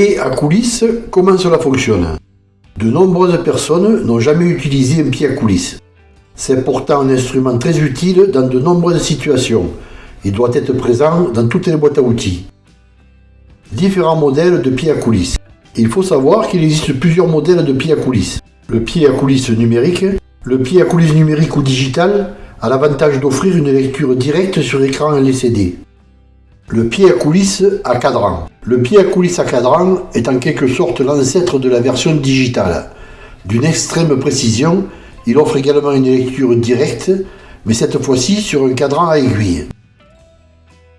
Pied à coulisses, comment cela fonctionne? De nombreuses personnes n'ont jamais utilisé un pied à coulisses. C'est pourtant un instrument très utile dans de nombreuses situations et doit être présent dans toutes les boîtes à outils. Différents modèles de pieds à coulisses. Il faut savoir qu'il existe plusieurs modèles de pieds à coulisses. Le pied à coulisses numérique, le pied à coulisses numérique ou digital a l'avantage d'offrir une lecture directe sur écran LCD. Le pied à coulisses à cadran. Le pied à coulisses à cadran est en quelque sorte l'ancêtre de la version digitale. D'une extrême précision, il offre également une lecture directe, mais cette fois-ci sur un cadran à aiguille.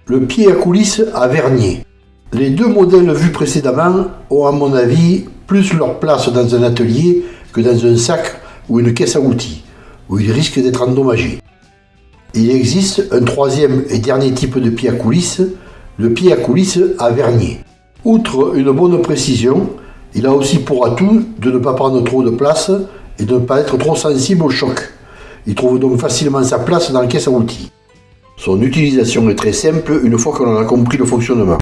Le pied à coulisses à vernier. Les deux modèles vus précédemment ont à mon avis plus leur place dans un atelier que dans un sac ou une caisse à outils, où ils risquent d'être endommagés. Il existe un troisième et dernier type de pied à coulisses, le pied à coulisses à vernier. Outre une bonne précision, il a aussi pour atout de ne pas prendre trop de place et de ne pas être trop sensible au choc. Il trouve donc facilement sa place dans la caisse à outils. Son utilisation est très simple une fois qu'on en a compris le fonctionnement.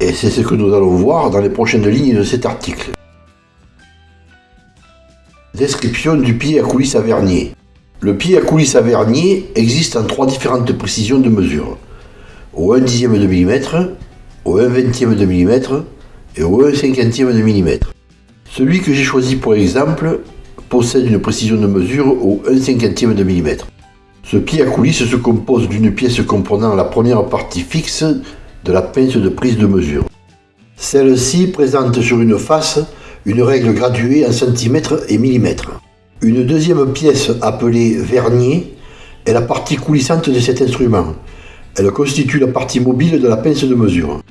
Et c'est ce que nous allons voir dans les prochaines lignes de cet article. Description du pied à coulisses à vernier. Le pied à coulisses à vernier existe en trois différentes précisions de mesure. Au 1 dixième de millimètre, au 1 vingtième de millimètre et au 1 cinquantième de millimètre. Celui que j'ai choisi pour exemple possède une précision de mesure au 1 cinquantième de millimètre. Ce pied à coulisses se compose d'une pièce comprenant la première partie fixe de la pince de prise de mesure. Celle-ci présente sur une face une règle graduée en centimètres et millimètres. Une deuxième pièce appelée vernier est la partie coulissante de cet instrument. Elle constitue la partie mobile de la pince de mesure.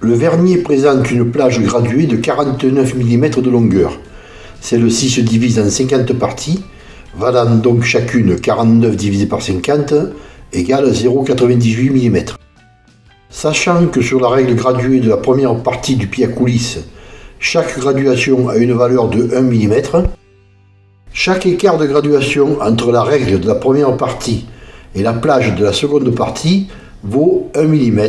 Le vernier présente une plage graduée de 49 mm de longueur. Celle-ci se divise en 50 parties, valant donc chacune 49 divisé par 50 égale 0,98 mm. Sachant que sur la règle graduée de la première partie du pied à coulisses, chaque graduation a une valeur de 1 mm. Chaque écart de graduation entre la règle de la première partie et la plage de la seconde partie vaut 1 mm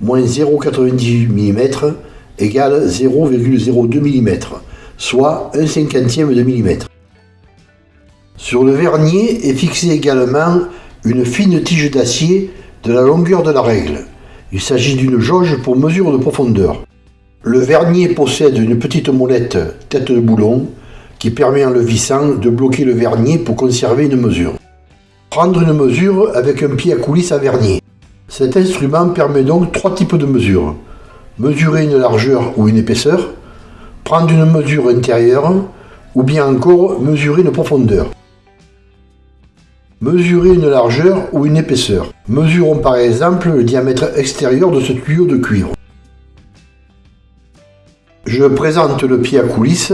moins 0,98 mm égale 0,02 mm, soit 1 cinquantième de millimètre. Sur le vernier est fixée également une fine tige d'acier de la longueur de la règle. Il s'agit d'une jauge pour mesure de profondeur. Le vernier possède une petite molette tête de boulon qui permet en le vissant de bloquer le vernier pour conserver une mesure. Prendre une mesure avec un pied à coulisses à vernier. Cet instrument permet donc trois types de mesures. Mesurer une largeur ou une épaisseur, prendre une mesure intérieure ou bien encore mesurer une profondeur. Mesurer une largeur ou une épaisseur. Mesurons par exemple le diamètre extérieur de ce tuyau de cuivre. Je présente le pied à coulisses,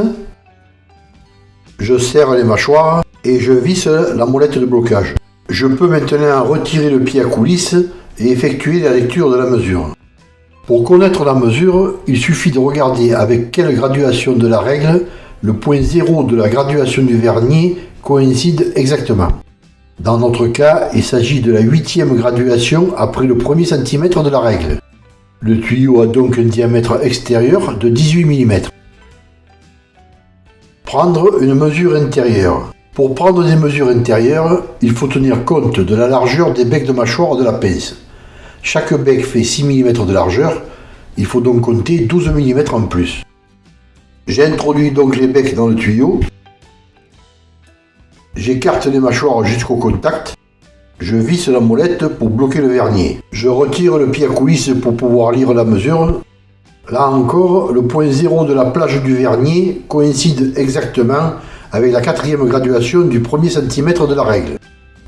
je serre les mâchoires et je visse la molette de blocage. Je peux maintenant retirer le pied à coulisses et effectuer la lecture de la mesure. Pour connaître la mesure, il suffit de regarder avec quelle graduation de la règle le point zéro de la graduation du vernier coïncide exactement. Dans notre cas, il s'agit de la huitième graduation après le premier centimètre de la règle. Le tuyau a donc un diamètre extérieur de 18 mm. Prendre une mesure intérieure. Pour prendre des mesures intérieures, il faut tenir compte de la largeur des becs de mâchoire de la pince. Chaque bec fait 6 mm de largeur, il faut donc compter 12 mm en plus. J'introduis donc les becs dans le tuyau. J'écarte les mâchoires jusqu'au contact je visse la molette pour bloquer le vernier. Je retire le pied à coulisses pour pouvoir lire la mesure. Là encore, le point zéro de la plage du vernier coïncide exactement avec la quatrième graduation du premier centimètre de la règle.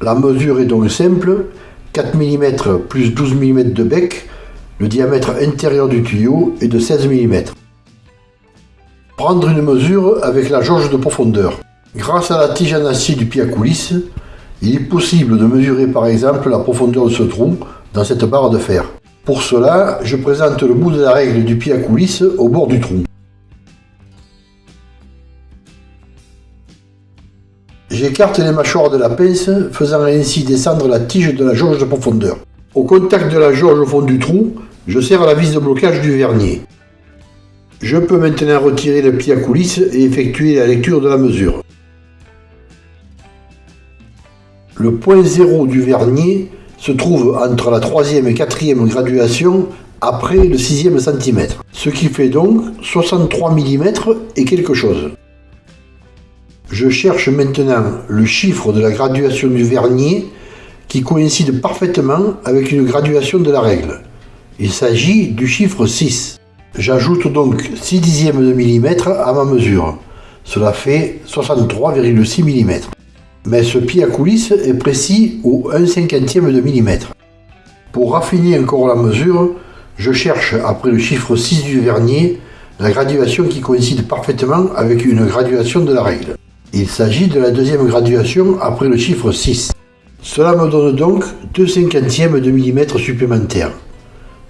La mesure est donc simple, 4 mm plus 12 mm de bec, le diamètre intérieur du tuyau est de 16 mm. Prendre une mesure avec la jauge de profondeur. Grâce à la tige en acier du pied à coulisses, il est possible de mesurer par exemple la profondeur de ce trou dans cette barre de fer. Pour cela, je présente le bout de la règle du pied à coulisses au bord du trou. J'écarte les mâchoires de la pince, faisant ainsi descendre la tige de la jauge de profondeur. Au contact de la jauge au fond du trou, je serre la vis de blocage du vernier. Je peux maintenant retirer le pied à coulisse et effectuer la lecture de la mesure. Le point zéro du vernier se trouve entre la troisième et quatrième graduation après le sixième centimètre, ce qui fait donc 63 mm et quelque chose. Je cherche maintenant le chiffre de la graduation du vernier qui coïncide parfaitement avec une graduation de la règle. Il s'agit du chiffre 6. J'ajoute donc 6 dixièmes de millimètre à ma mesure. Cela fait 63,6 mm. Mais ce pied à coulisse est précis au 1 cinquantième de millimètre. Pour raffiner encore la mesure, je cherche après le chiffre 6 du vernier la graduation qui coïncide parfaitement avec une graduation de la règle. Il s'agit de la deuxième graduation après le chiffre 6. Cela me donne donc 2 cinquantièmes de millimètre supplémentaires,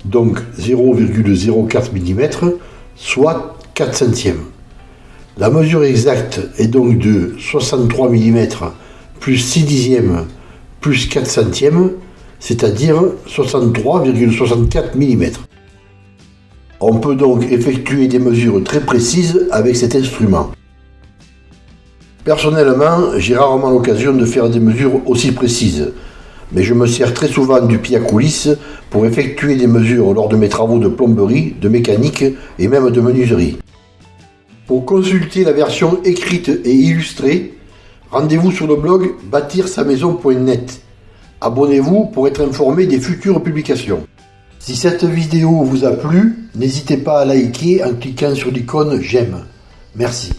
donc 0,04 mm, soit 4 centièmes. La mesure exacte est donc de 63 mm plus 6 dixièmes plus 4 centièmes, c'est-à-dire 63,64 mm. On peut donc effectuer des mesures très précises avec cet instrument. Personnellement, j'ai rarement l'occasion de faire des mesures aussi précises, mais je me sers très souvent du pied à coulisse pour effectuer des mesures lors de mes travaux de plomberie, de mécanique et même de menuiserie. Pour consulter la version écrite et illustrée, rendez-vous sur le blog bâtir-sa-maison.net. Abonnez-vous pour être informé des futures publications. Si cette vidéo vous a plu, n'hésitez pas à liker en cliquant sur l'icône j'aime. Merci.